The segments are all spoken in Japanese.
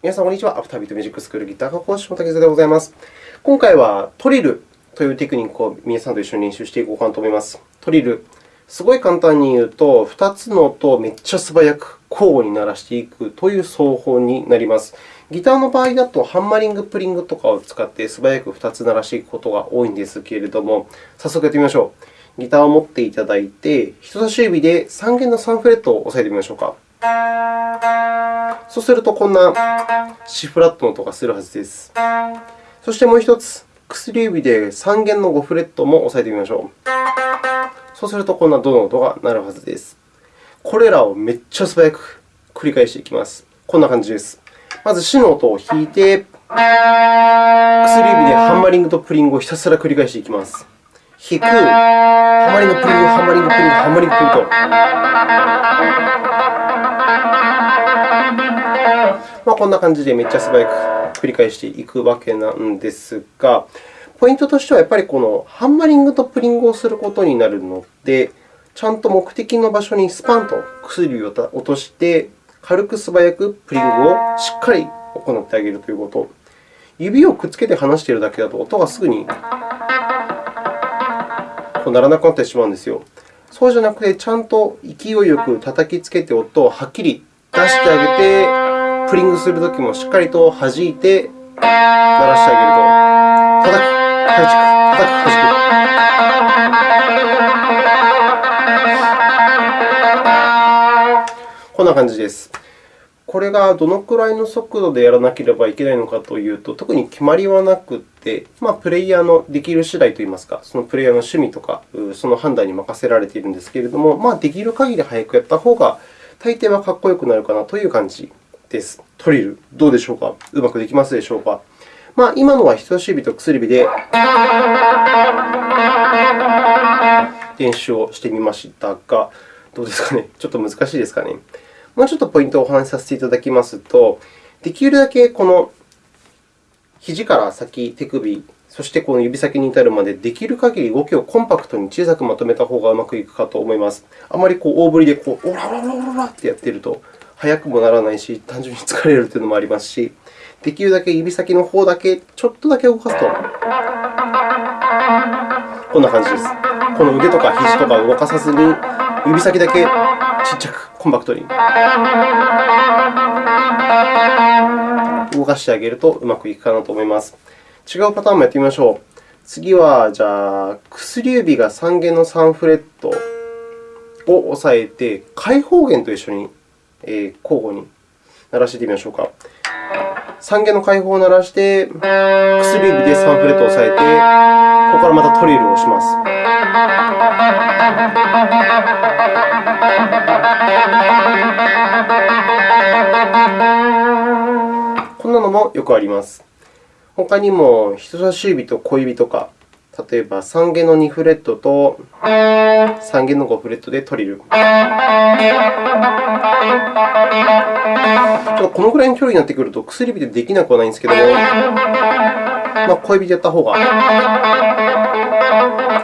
皆さん、こんにちは。アフタービートミュージックスクールギター科講師の竹津でございます。今回はトリルというテクニックを皆さんと一緒に練習していこうかなと思います。トリル、すごい簡単に言うと、2つの音をめっちゃ素早く交互に鳴らしていくという奏法になります。ギターの場合だと、ハンマリング、プリングとかを使って素早く2つ鳴らしていくことが多いんですけれども、早速やってみましょう。ギターを持っていただいて、人差し指で3弦の3フレットを押さえてみましょうか。そうすると、こんなシフラットの音がするはずです。そしてもう1つ、薬指で3弦の5フレットも押さえてみましょう。そうすると、こんなドの音が鳴るはずです。これらをめっちゃ素早く繰り返していきます。こんな感じです。まず、シの音を弾いて、薬指でハンマリングとプリングをひたすら繰り返していきます。弾く、ハンマリング、プリング、ハンマリング、プリング、ハンマリング、プリングと。まあ、こんな感じでめっちゃ素早く繰り返していくわけなんですが、ポイントとしてはやっぱりこのハンマリングとプリングをすることになるので、ちゃんと目的の場所にスパンと薬を落として、軽く素早くプリングをしっかり行ってあげるということ。指をくっつけて離しているだけだと音がすぐにこうならなくなってしまうんですよ。そうじゃなくて、ちゃんと勢いよく叩きつけて音をはっきり出してあげて、プリングするときもしっかりと弾いて鳴らしてあげると、叩く、弾く、叩く、弾く。こんな感じです。これがどのくらいの速度でやらなければいけないのかというと、特に決まりはなくて、まあ、プレイヤーのできる次第といいますか、そのプレイヤーの趣味とか、その判断に任せられているんですけれども、まあ、できる限り早くやった方が、大抵はかっこよくなるかなという感じです。トリル、どうでしょうか？うまくできますでしょうか？まあ、今のは人差し指と薬指で練習をしてみましたが、どうですかね？ちょっと難しいですかね？もうちょっとポイントをお話しさせていただきますと、できるだけこの肘から先、手首、そしてこの指先に至るまで、できる限り動きをコンパクトに小さくまとめた方がうまくいくかと思います。あまりこう大振りでこうオラオラオラオラってやっていると、速くもならないし、単純に疲れるというのもありますし、できるだけ指先の方だけちょっとだけ動かすと、こんな感じです。この腕とか肘とか動かさずに、指先だけちっちゃくコンパクトに動かしてあげるとうまくいくかなと思います。違うパターンもやってみましょう。次は、じゃあ、薬指が3弦の3フレットを押さえて、開放弦と一緒に交互に鳴らしてみましょうか。3弦の開放を鳴らして、薬指で3フレットを押さえて、ここからまたトリルを押します。こんなのもよくあります。他にも人差し指と小指とか、例えば3弦の2フレットと3弦の5フレットでトリル。ちょっとこのぐらいの距離になってくると薬指でできなくはないんですけども、まあ、小指でやった方が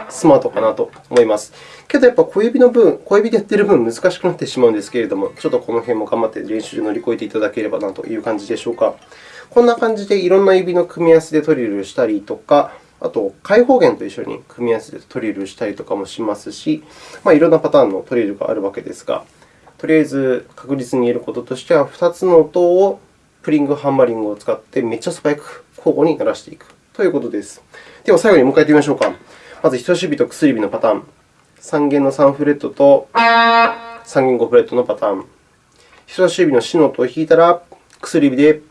スマートかなと思います。けど、やっぱ小指の分、小指でやっている分難しくなってしまうんですけれども、ちょっとこの辺も頑張って練習で乗り越えていただければなという感じでしょうか。こんな感じでいろんな指の組み合わせでトリルしたりとか、あと、開放弦と一緒に組み合わせてトリルしたりとかもしますし、まあ、いろんなパターンのトリルがあるわけですが、とりあえず確実に言えることとしては、2つの音をプリング、ハンマリングを使ってめっちゃ素早く交互に鳴らしていくということです。では、最後にもう一回やってみましょうか。まず、人差し指と薬指のパターン。3弦の3フレットと3弦5フレットのパターン。人差し指のシの音を弾いたら、薬指で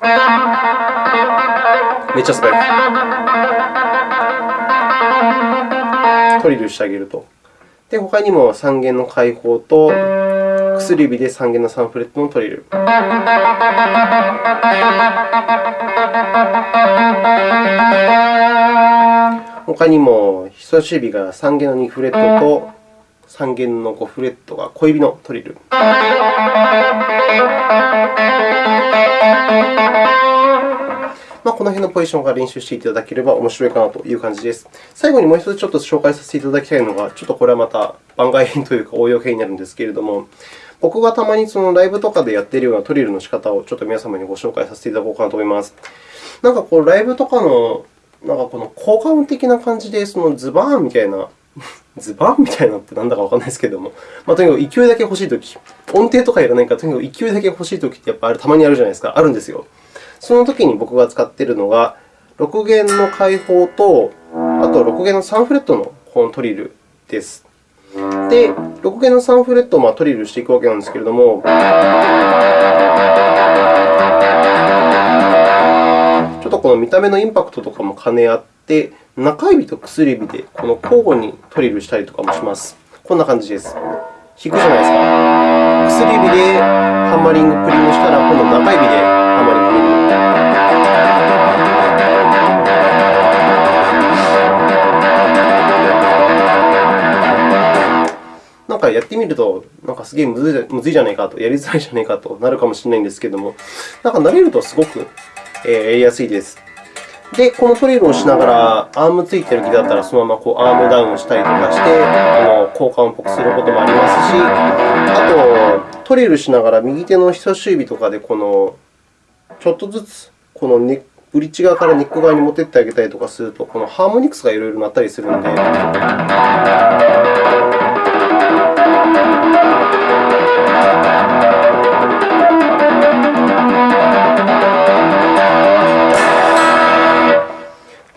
めっちゃ素早くトリルしてあげると。で、他にも3弦の開放と薬指で3弦の3フレットのトリル。他にも人差し指が3弦の2フレットと3弦の5フレットが小指のトリル。まあ、この辺のポジションから練習していただければ面白いかなという感じです。最後にもう一つちょっと紹介させていただきたいのが、ちょっとこれはまた番外編というか応用編になるんですけれども、僕がたまにそのライブとかでやっているようなトリルの仕方をちょっと皆様にご紹介させていただこうかなと思います。なんかこう、ライブとかのなんかこの効果音的な感じで、そのズバーンみたいな、ズバーンみたいなってなんだかわからないですけれども、まあ、とにかく勢いだけ欲しいとき、音程とかいらないから、とにかく勢いだけ欲しいときってやっぱあれたまにあるじゃないですか。あるんですよ。そのときに僕が使っているのが、6弦の開放と、あと6弦の3フレットのこのトリルです。で、6弦の3フレットをトリルしていくわけなんですけれども、ちょっとこの見た目のインパクトとかも兼ね合って、中指と薬指でこの交互にトリルしたりとかもします。こんな感じです。弾くじゃないですか。薬指でハンマリングプリムしたら、今度中指でハンマリングプリム。なやってみると、なんかすげえむずいじゃないかと、やりづらいじゃないかとなるかもしれないんですけども、なんか慣れるとすごくやりやすいです。で、このトリルをしながら、アームついてる木だったら、そのままこうアームダウンしたりとかして、あの効果音っぽくすることもありますし、あと、トリルしながら右手の人差し指とかでこのちょっとずつこのネブリッジ側からネック側に持ってってあげたりとかすると、このハーモニクスがいろいろなったりするので。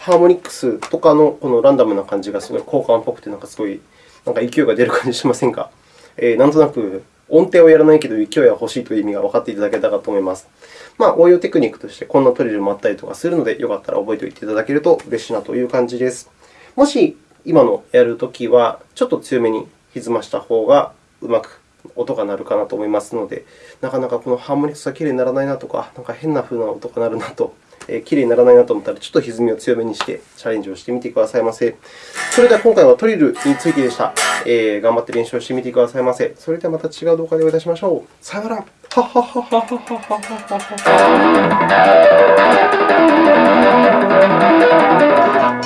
ハーモニクスとかのこのランダムな感じがすごい効果音っぽくて、なんかすごいなんか勢いが出る感じしませんか、えー、なんとなく音程をやらないけど勢いは欲しいという意味が分かっていただけたかと思います。まあ、応用テクニックとしてこんなトリルもあったりとかするので、よかったら覚えておいていただけると嬉しいなという感じです。もし今のやるときは、ちょっと強めに歪ました方がうまく音が鳴るかなと思いますので、なかなかこのハーモニクスがきれいにならないなとか、なんか変な風な音が鳴るなと、きれいにならないなと思ったら、ちょっと歪みを強めにしてチャレンジをしてみてくださいませ。それでは今回はトリルについてでした。えー、頑張って練習をしてみてくださいませ。それではまた違う動画でお会いいたしましょう。さよなら。ははははははは。